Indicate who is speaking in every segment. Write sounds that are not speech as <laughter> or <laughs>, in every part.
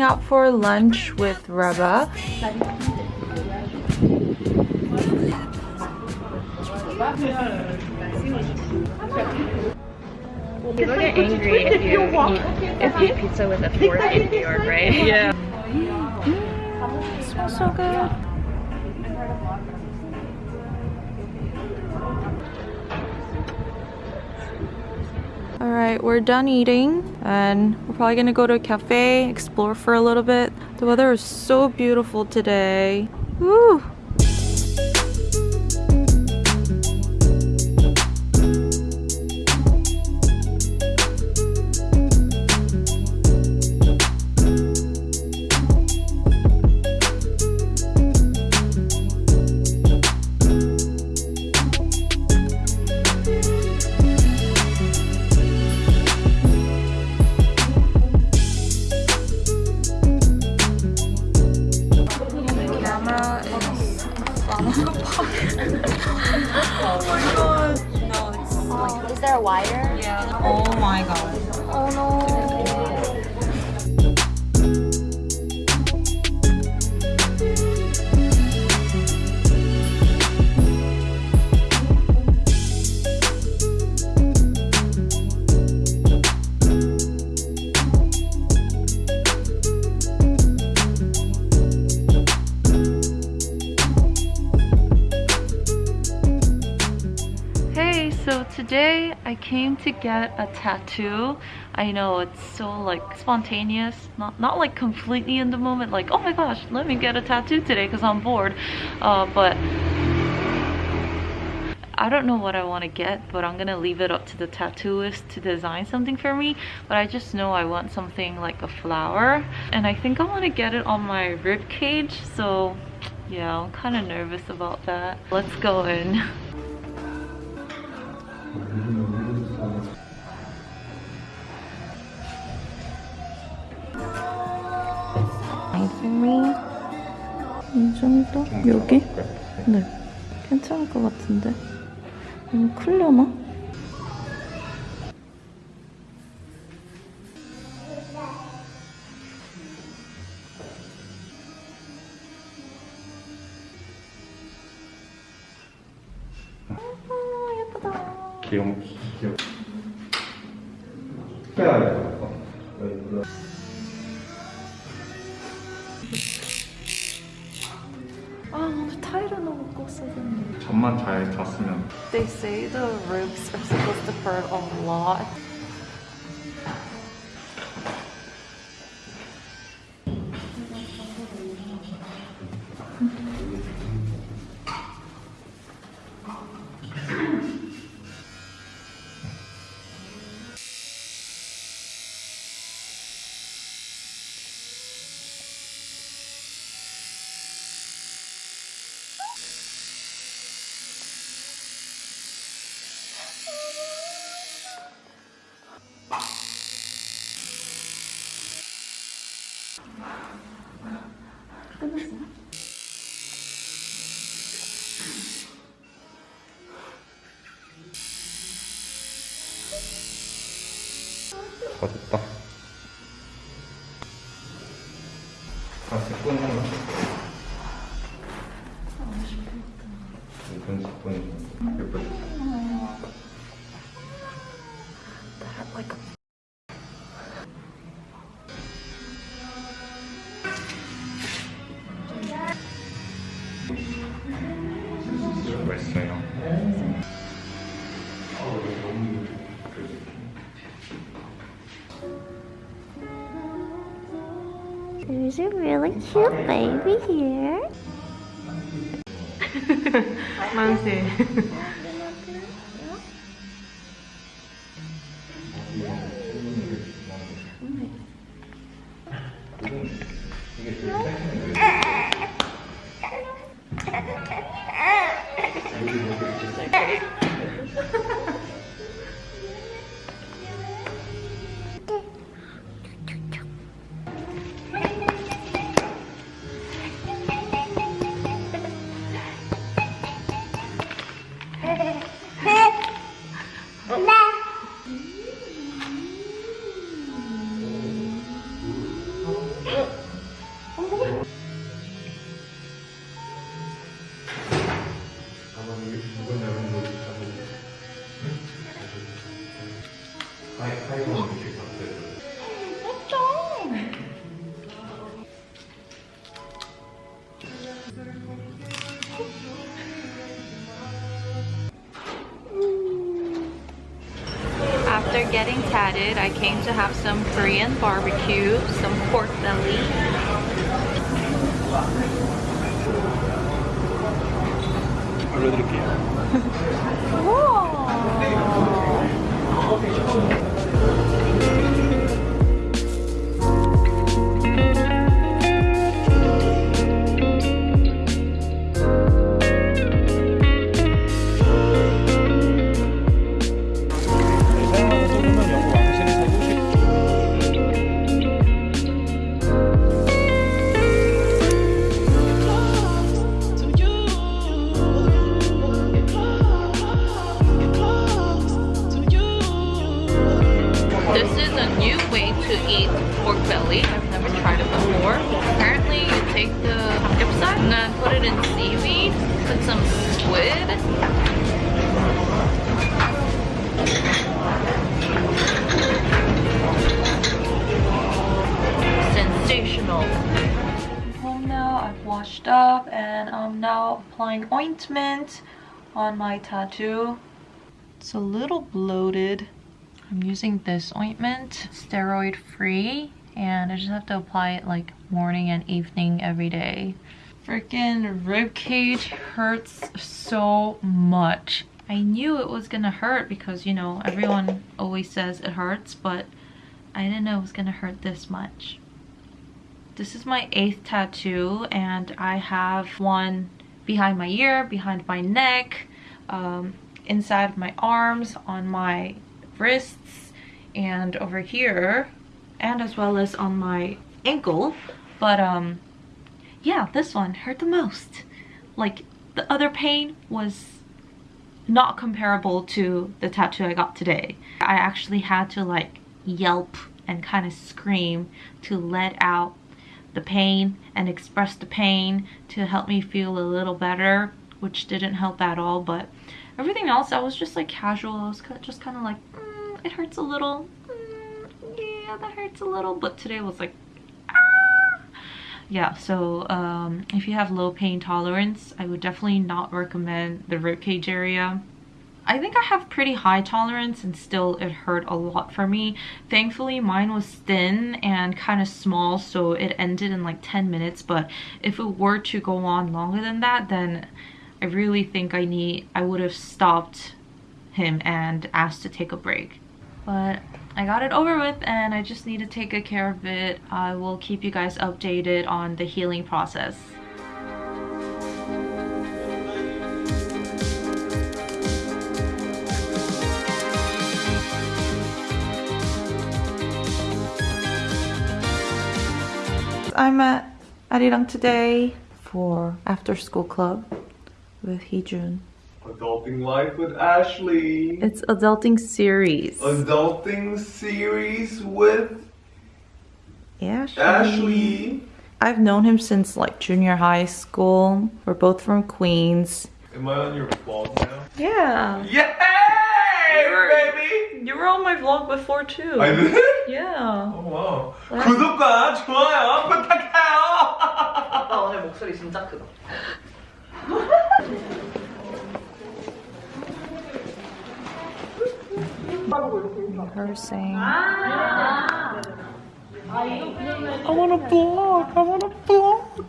Speaker 1: heading out for lunch with Reba.
Speaker 2: People get angry if you eat if you eat pizza with a fork in New York, right?
Speaker 1: Yeah. It smells so good. Alright, we're done eating and we're probably gonna go to a cafe, explore for a little bit. The weather is so beautiful today. Woo! Came to get a tattoo. I know it's so like spontaneous, not not like completely in the moment, like oh my gosh, let me get a tattoo today because I'm bored. Uh, but I don't know what I want to get, but I'm gonna leave it up to the tattooist to design something for me. But I just know I want something like a flower, and I think I want to get it on my rib cage. So yeah, I'm kind of nervous about that. Let's go in. <laughs> me. 이 정도? 여기? 네. 괜찮을 것 같은데. 너무 클려나?
Speaker 3: 好的吧
Speaker 2: There's a really cute baby here. <laughs>
Speaker 1: getting tatted. I came to have some Korean barbecue, some pork belly. This <laughs> Now applying ointment on my tattoo. It's a little bloated. I'm using this ointment, steroid free, and I just have to apply it like morning and evening every day. Freaking rib cage hurts so much. I knew it was gonna hurt because you know everyone always says it hurts, but I didn't know it was gonna hurt this much. This is my eighth tattoo and I have one behind my ear, behind my neck, um, inside my arms, on my wrists, and over here, and as well as on my ankle. But um, yeah, this one hurt the most. Like the other pain was not comparable to the tattoo I got today. I actually had to like yelp and kind of scream to let out the pain and express the pain to help me feel a little better which didn't help at all but everything else I was just like casual. I was just kind of like mm, it hurts a little. Mm, yeah that hurts a little but today was like ah. yeah so um, if you have low pain tolerance I would definitely not recommend the ribcage area I think I have pretty high tolerance and still it hurt a lot for me. Thankfully mine was thin and kind of small so it ended in like 10 minutes but if it were to go on longer than that then I really think I need I would have stopped him and asked to take a break. But I got it over with and I just need to take good care of it. I will keep you guys updated on the healing process. I'm at Arirang today for after school club with Heejun.
Speaker 4: Adulting Life with Ashley.
Speaker 1: It's adulting series.
Speaker 4: Adulting series with
Speaker 1: Ashley.
Speaker 4: Ashley.
Speaker 1: I've known him since like junior high school. We're both from Queens.
Speaker 4: Am I on your vlog now?
Speaker 1: Yeah. Yeah.
Speaker 4: Yay,
Speaker 1: You're-
Speaker 4: baby!
Speaker 1: You were on my vlog before too.
Speaker 4: I did?
Speaker 1: Yeah.
Speaker 4: Oh wow.
Speaker 1: Wow.
Speaker 4: 구독과 좋아요 부탁해요.
Speaker 5: 아 오늘 목소리 진짜 크다.
Speaker 1: Rehearsing. I want to vlog. I want to vlog.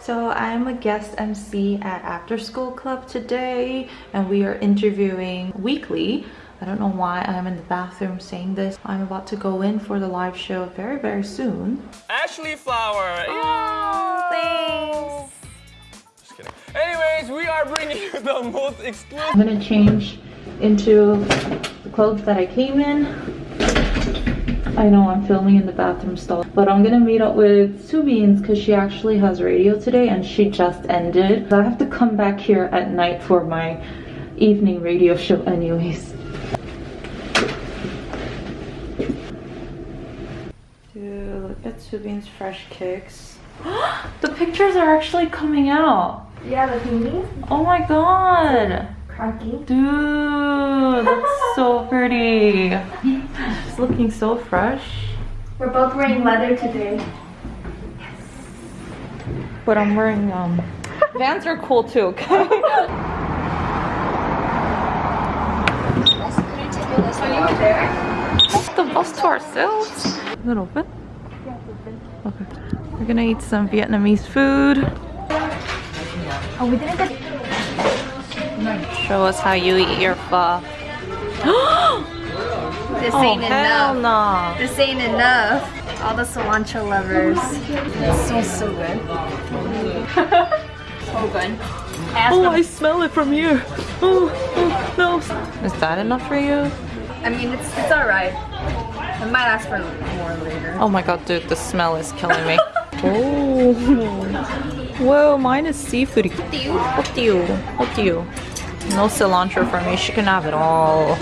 Speaker 1: So I'm a guest MC at After School Club today and we are interviewing Weeekly. I don't know why I'm in the bathroom saying this. I'm about to go in for the live show very, very soon.
Speaker 6: Ashley Flower.
Speaker 1: Oh, thanks.
Speaker 6: Just kidding. Anyways, we are bringing you <laughs> the most exclusive.
Speaker 1: I'm gonna change into the clothes that I came in. I know I'm filming in the bathroom stall, but I'm gonna meet up with Subins because she actually has radio today and she just ended. I have to come back here at night for my evening radio show anyways. Dude, look at Subin's fresh kicks. <gasps> the pictures are actually coming out.
Speaker 2: Yeah, the thingy.
Speaker 1: Oh my god.
Speaker 2: Cracking.
Speaker 1: Dude, that's so pretty. <laughs> She's looking so fresh.
Speaker 2: We're both wearing leather today. Yes.
Speaker 1: But I'm wearing um Vans are cool too, okay? <laughs> the bus to ourselves. Is it open? Okay. We're gonna eat some Vietnamese food.
Speaker 2: Oh, we didn't get
Speaker 1: Show us how you eat your pho. <gasps> <gasps>
Speaker 2: this
Speaker 1: oh,
Speaker 2: ain't
Speaker 1: hell
Speaker 2: enough.
Speaker 1: no.
Speaker 2: This ain't enough. All the cilantro lovers. It smells so good. <laughs> so good. Ask
Speaker 1: Oh,
Speaker 2: them-
Speaker 1: I smell it from here. Oh, oh, no. Is that enough for you?
Speaker 2: I mean, it's it's alright. I might ask for more later.
Speaker 1: Oh my god, dude, the smell is killing me. <laughs> <laughs> oh. Whoa, mine is seafoody. What do you? What do you? What do you? No cilantro for me. She can have it all.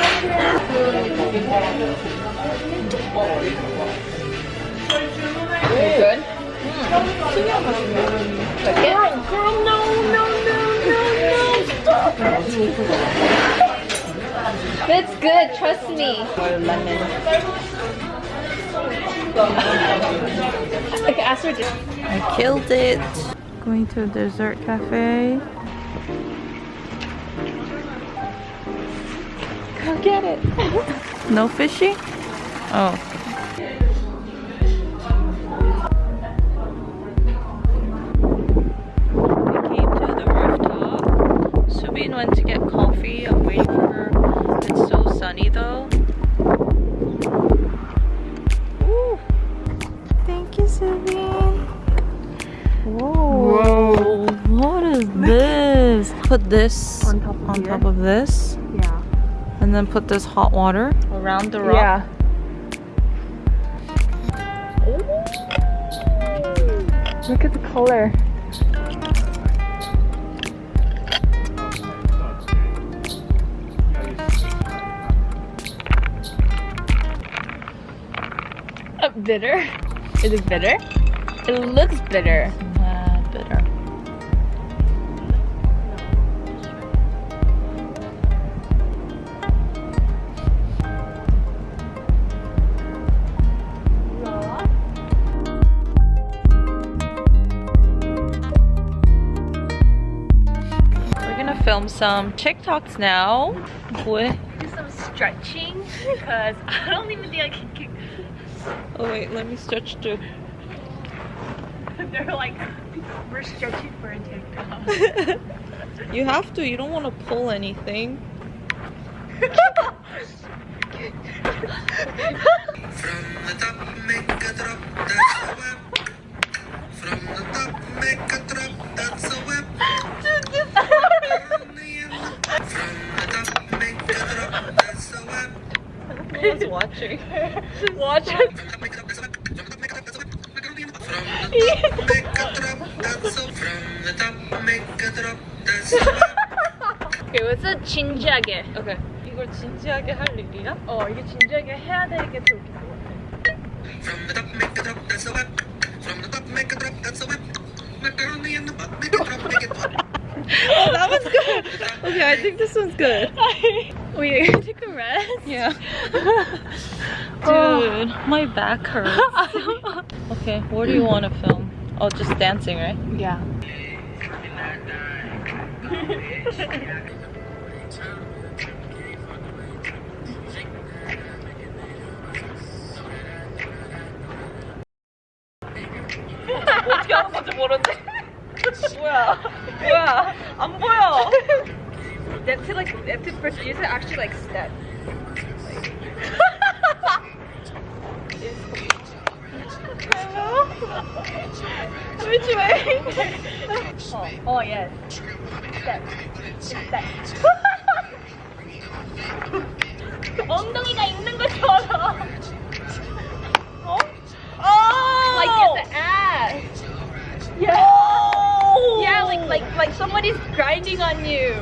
Speaker 2: Good. Girl, hmm. girl, no, no, no, no, no, stop. That's good, trust me. Like, ask her
Speaker 1: I killed it. Going to a dessert cafe.
Speaker 2: Go get it.
Speaker 1: No fishy? Oh. We came to the rooftop. Subin went to get coffee. I'm waiting for her. It's so sunny though. Ooh. Thank you, Subin. Whoa. What is this? Put this
Speaker 2: On top of
Speaker 1: on top of this. And then put this hot water around the rock.
Speaker 2: Yeah. Look at the color. Uh, bitter? Is it bitter? It looks bitter.
Speaker 1: Some TikToks now. What?
Speaker 2: Do some stretching because I don't even think I can keep.
Speaker 1: Oh wait, let me stretch too. <laughs>
Speaker 2: They're like, we're stretching for a TikTok. <laughs>
Speaker 1: You have to, you don't want to pull anything.
Speaker 7: From the top, make a drop, that's a web. drop, that's a web.
Speaker 2: Okay, what's a 진지하게?
Speaker 1: 오케이. 이걸 진지하게 할 일이야?
Speaker 2: 어, 이게 진지하게 해야 되게 좋을 것 같아.
Speaker 7: From the top, make a drop, that's a web. From the top, make a drop, that's a web. Macaroni in the butt, make a drop, make it wet.
Speaker 1: Oh, that was good. Okay, I think this one's good. <laughs>
Speaker 2: Wait, take a rest?
Speaker 1: Yeah. <laughs> Dude, my back hurts. <laughs> okay, what do you want to film? Oh, just dancing, right?
Speaker 2: Yeah.
Speaker 1: 어떻게 하는 건지 모르는데. 뭐야? 뭐야? 안 보여.
Speaker 2: They have to like, they have to first use it actually like step.
Speaker 1: Which way?
Speaker 2: Oh, oh yes. Step. Step. 엉덩이가 있는 것처럼.
Speaker 1: 어? Oh!
Speaker 2: Like get the ass. Yeah.
Speaker 1: Oh!
Speaker 2: Yeah, like like like somebody's grinding on you.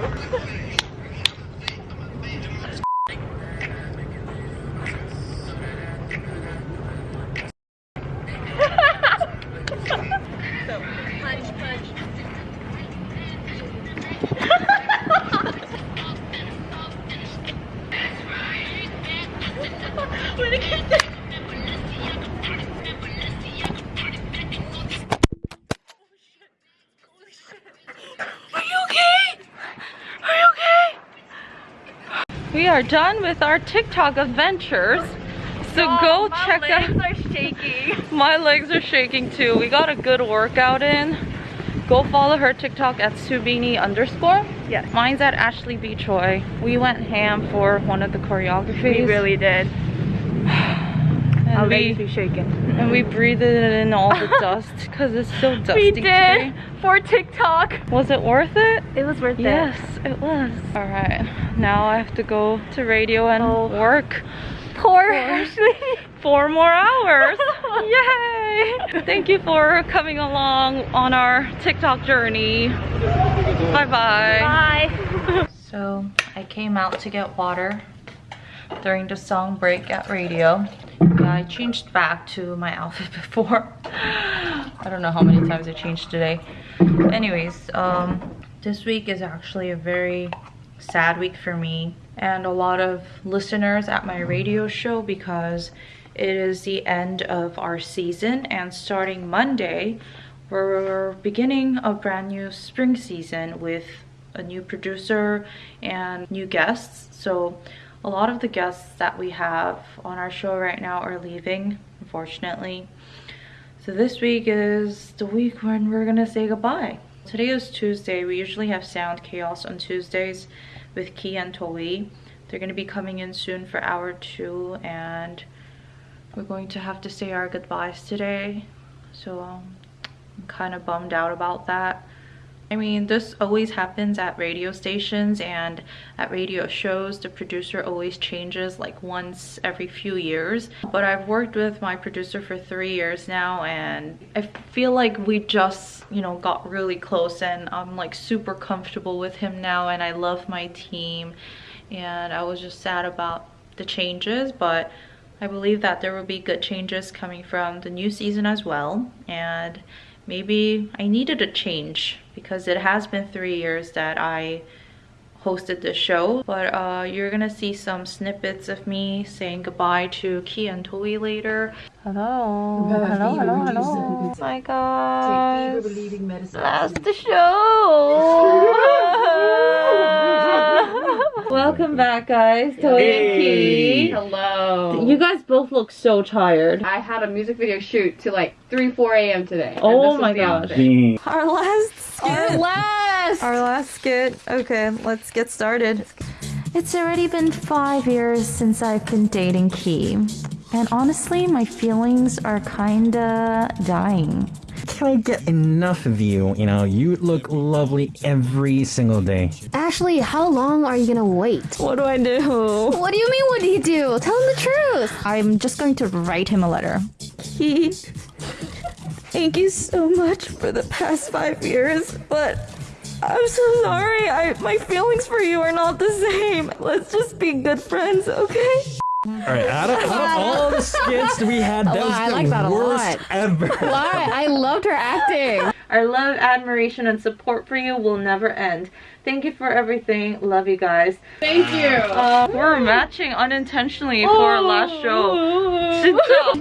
Speaker 1: Are done with our TikTok adventures. So oh, go check out.
Speaker 2: My legs are shaking. <laughs>
Speaker 1: My legs are shaking too. We got a good workout in. Go follow her TikTok at subini underscore.
Speaker 2: Yes.
Speaker 1: Mine's at Ashley B. Choi. We went ham for one of the choreographies.
Speaker 2: We really did. <sighs>
Speaker 1: and
Speaker 2: Our legs be shaking.
Speaker 1: and we breathed in all the dust because it's so <laughs> dusty
Speaker 2: We did
Speaker 1: today.
Speaker 2: for TikTok.
Speaker 1: Was it worth it?
Speaker 2: It was worth it.
Speaker 1: Yes, it was. All right, now I have to go to radio and
Speaker 2: Oh.
Speaker 1: work.
Speaker 2: Poor Ashley.
Speaker 1: four more hours. <laughs> Yay! Thank you for coming along on our TikTok journey. Bye-bye.
Speaker 2: Bye.
Speaker 1: So I came out to get water during the song break at radio. I changed back to my outfit <laughs> before. I don't know how many times I changed today. Anyways, um, this week is actually a very sad week for me and a lot of listeners at my radio show because it is the end of our season and starting Monday, we're beginning a brand new spring season with a new producer and new guests. So a lot of the guests that we have on our show right now are leaving, unfortunately. So this week is the week when we're gonna say goodbye. Today is Tuesday. We usually have Sound Chaos on Tuesdays with Key and Toi. They're gonna be coming in soon for hour two and we're going to have to say our goodbyes today. So um, I'm kind of bummed out about that. I mean, this always happens at radio stations and at radio shows. The producer always changes like once every few years. But I've worked with my producer for three years now and I feel like we just, you know, got really close and I'm like super comfortable with him now and I love my team. And I was just sad about the changes, but I believe that there will be good changes coming from the new season as well. And maybe I needed a change because it has been three years that I hosted the show. But uh, you're gonna see some snippets of me saying goodbye to Ki and Toi later. Hello. Hello, hello, hello. Hi guys. That's the show. <laughs> Welcome mm-hmm. back guys, Toi and Ki.
Speaker 8: Hello.
Speaker 1: You guys both look so tired.
Speaker 8: I had a music video shoot till like 3, 4 a.m. today.
Speaker 1: Oh my gosh. Our last skit.
Speaker 8: Our last!
Speaker 1: Our last skit. Okay, let's get started. It's already been five years since I've been dating Key. And honestly, my feelings are kinda dying.
Speaker 9: Can I get enough of you? You know, you look lovely every single day.
Speaker 10: Ashley, how long are you gonna wait?
Speaker 1: What do I do? <laughs>
Speaker 10: What do you mean, what do you do? Tell him the truth!
Speaker 1: I'm just going to write him a letter. Key, thank you so much for the past five years, but I'm so sorry. I my feelings for you are not the same. Let's just be good friends, okay?
Speaker 9: All right, out of, out of all the skits we had, that
Speaker 10: Oh,
Speaker 9: was
Speaker 10: I
Speaker 9: the
Speaker 10: like that a
Speaker 9: worst
Speaker 10: lot.
Speaker 9: ever. <laughs>
Speaker 10: Why? I loved her acting.
Speaker 1: Our love, admiration, and support for you will never end. Thank you for everything. Love you guys.
Speaker 8: Thank you.
Speaker 1: Uh, we're matching unintentionally for our last show. 진짜.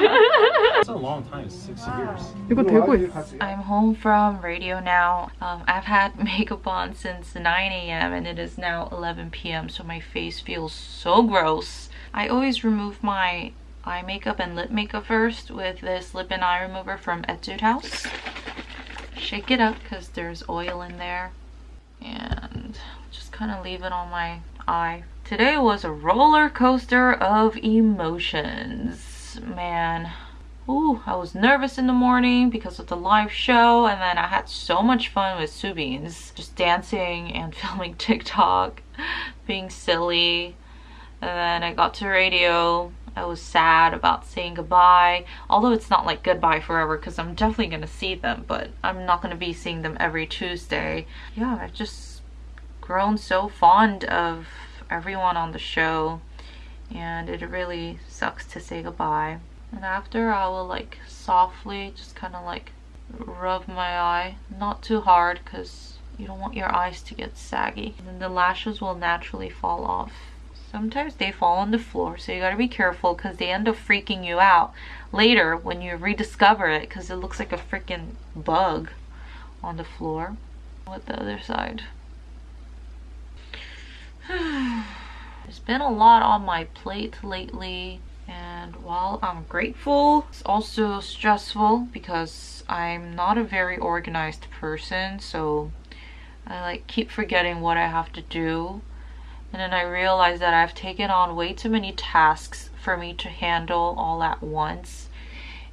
Speaker 3: That's <laughs> a long time, six years.
Speaker 8: 이거 되고 있어.
Speaker 1: I'm home from radio now. Um, I've had makeup <laughs> on since 9 a.m. and it is now 11 p.m. So my face feels so gross. I always remove my eye makeup and lip makeup first with this lip and eye remover from Etude House. Shake it up because there's oil in there. And just kind of leave it on my eye. Today was a roller coaster of emotions. Man, Ooh, I was nervous in the morning because of the live show and then I had so much fun with Subins. Just dancing and <laughs> filming TikTok, being silly. And then I got to radio. I was sad about saying goodbye. Although it's not like goodbye forever because I'm definitely going to see them, but I'm not going to be seeing them every Tuesday. Yeah, I've just grown so fond of everyone on the show and it really sucks to say goodbye. And after I will like softly just kind of like rub my eye. Not too hard because you don't want your eyes to get saggy. And then the lashes will naturally fall off. Sometimes they fall on the floor so you gotta be careful because they end up freaking you out later when you rediscover it because it looks like a freaking bug on the floor. With the other side. <sighs> <sighs> There's been a lot on my plate lately and while I'm grateful, it's also stressful because I'm not a very organized person so I like keep forgetting what I have to do. And then I realize that I've taken on way too many tasks for me to handle all at once.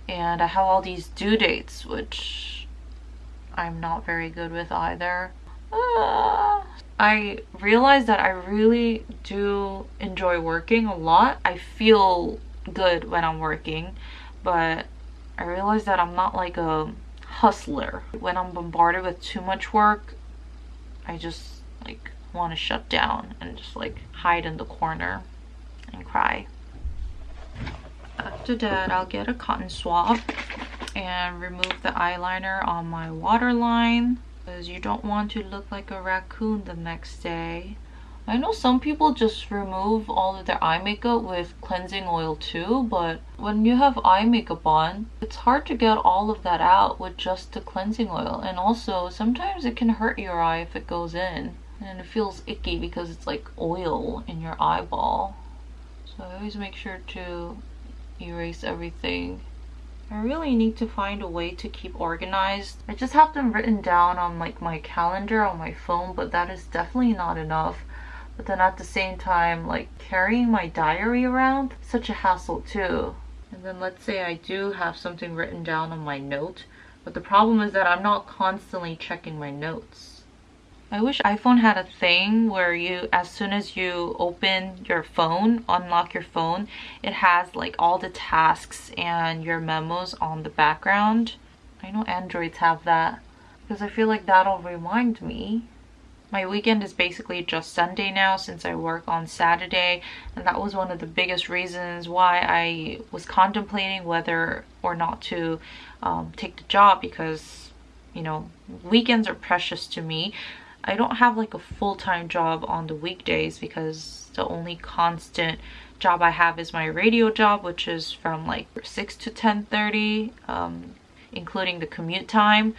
Speaker 1: And I have all these due dates which I'm not very good with either. Uh, I realized that I really do enjoy working a lot. I feel good when I'm working, but I realized that I'm not like a hustler. When I'm bombarded with too much work, I just like want to shut down and just like hide in the corner and cry. After that, I'll get a cotton swab and remove the eyeliner on my waterline because you don't want to look like a raccoon the next day. I know some people just remove all of their eye makeup with cleansing oil too, but when you have eye makeup on, it's hard to get all of that out with just the cleansing oil. And also, sometimes it can hurt your eye if it goes in. And it feels icky because it's like oil in your eyeball. So I always make sure to erase everything I really need to find a way to keep organized. I just have them written down on like my calendar on my phone, but that is definitely not enough. But then at the same time, like carrying my diary around, such a hassle too. And then let's say I do have something written down on my note, but the problem is that I'm not constantly checking my notes. I wish iPhone had a thing where you, as soon as you open your phone, unlock your phone, it has like all the tasks and your memos on the background. I know Androids have that because I feel like that'll remind me. My weekend is basically just Sunday now since I work on Saturday and that was one of the biggest reasons why I was contemplating whether or not to um, take the job because you know weekends are precious to me I don't have like a full-time job on the weekdays because the only constant job I have is my radio job which is from like 6 to 10:30, um, including the commute time.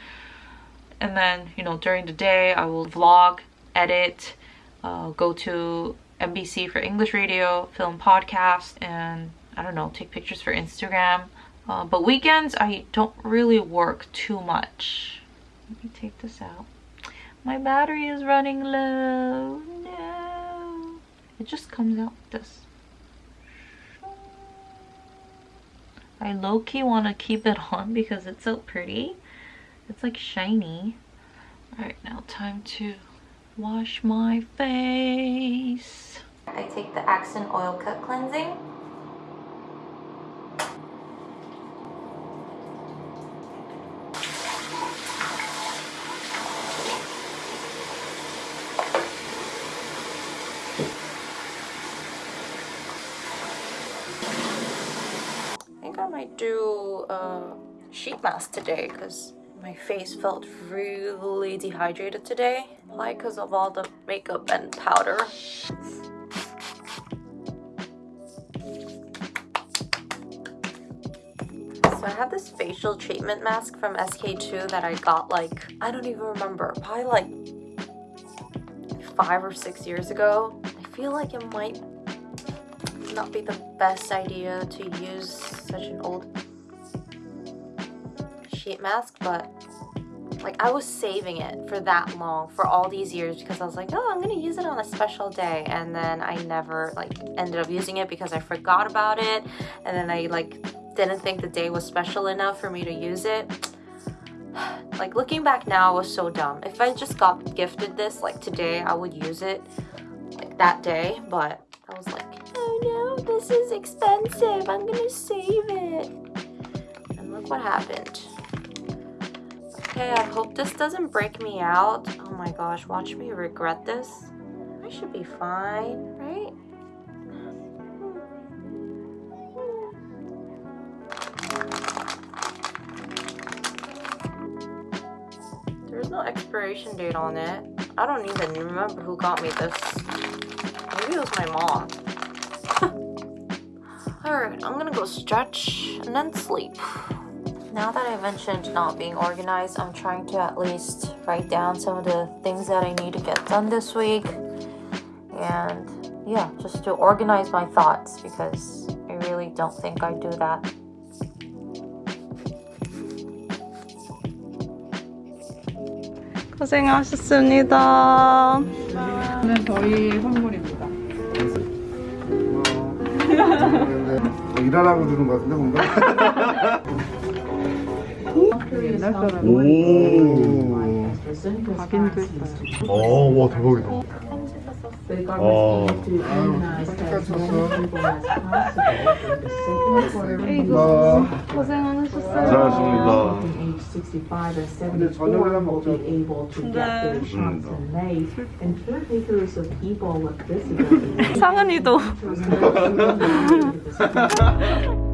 Speaker 1: And then you know during the day I will vlog edit uh, go to NBC for English radio film podcast and I don't know take pictures for Instagram. Uh, but weekends I don't really work too much. Let me take this out my battery is running low. No. It just comes out this. I low-key want to keep it on <laughs> because it's so pretty. It's like shiny. Alright, now time to wash my face. I take the Accent Oil Cut Cleansing might do a sheet mask today because my face felt really dehydrated today. Why? Because of all the makeup and powder. So I have this facial treatment mask from SK-II that I got like, I don't even remember, probably like five or six years ago. I feel like it might not be the best idea to use such an old sheet mask, but like I was saving it for that long, for all these years because I was like, oh, I'm gonna use it on a special day. And then I never like ended up using it because I forgot about it. And then I like didn't think the day was special enough for me to use it. <sighs> like looking back now, I was so dumb. If I just got gifted this like today, I would use it like that day. But I was like, oh no, this is expensive. I'm gonna save it. And look what happened. Okay, I hope this doesn't break me out. Oh my gosh, watch me regret this. I should be fine, right? There's no expiration date on it. I don't even remember who got me this. Maybe it was my mom. <laughs> Alright, I'm gonna go stretch and then sleep. Now that I mentioned not being organized, I'm trying to at least write down some of the things that I need to get done this week. and yeah, just to organize my thoughts because I really don't think I do that. 고생하셨습니다.
Speaker 8: 이는 저희 선물입니다.
Speaker 11: 일하라고 주는 것 같은데 뭔가?
Speaker 8: 옛날 사람
Speaker 11: 오 각인도 있어요. 아와 대박이다. 아이고 고생하셨어요. 근데 저녁을 먹죠 근데 네. <laughs>
Speaker 1: 상은이도. <laughs> <laughs>